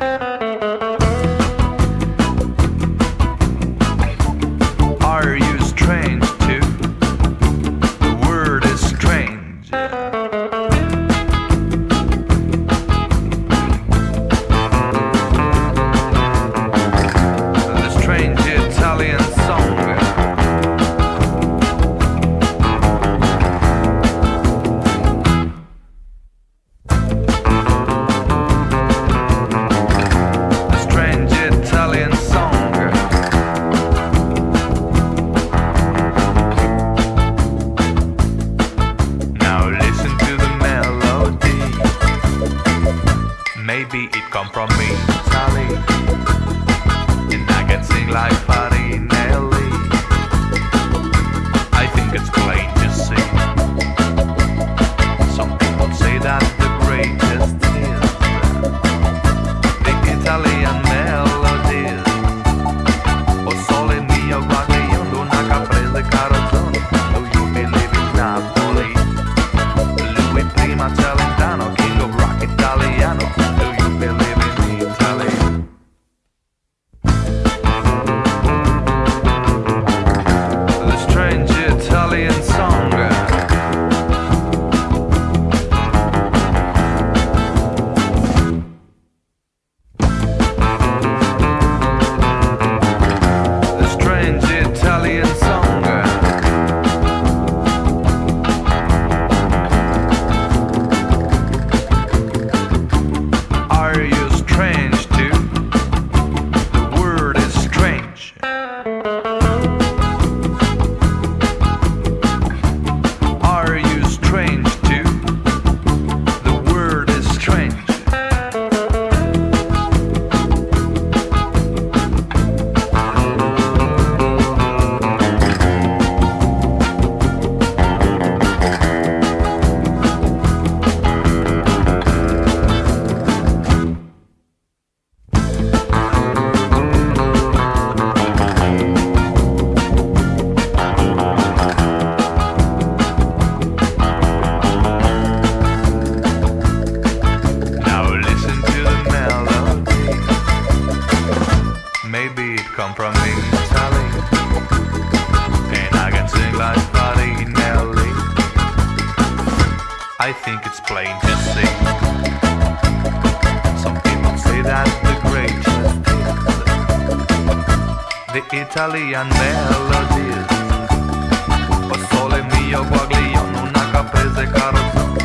you. baby, it come from me. Sally. come from Italy And I can sing like Farinelli I think it's plain to see. Some people say that the greatest hit The Italian melodies. Passole mio guaglione una caprese carrozza.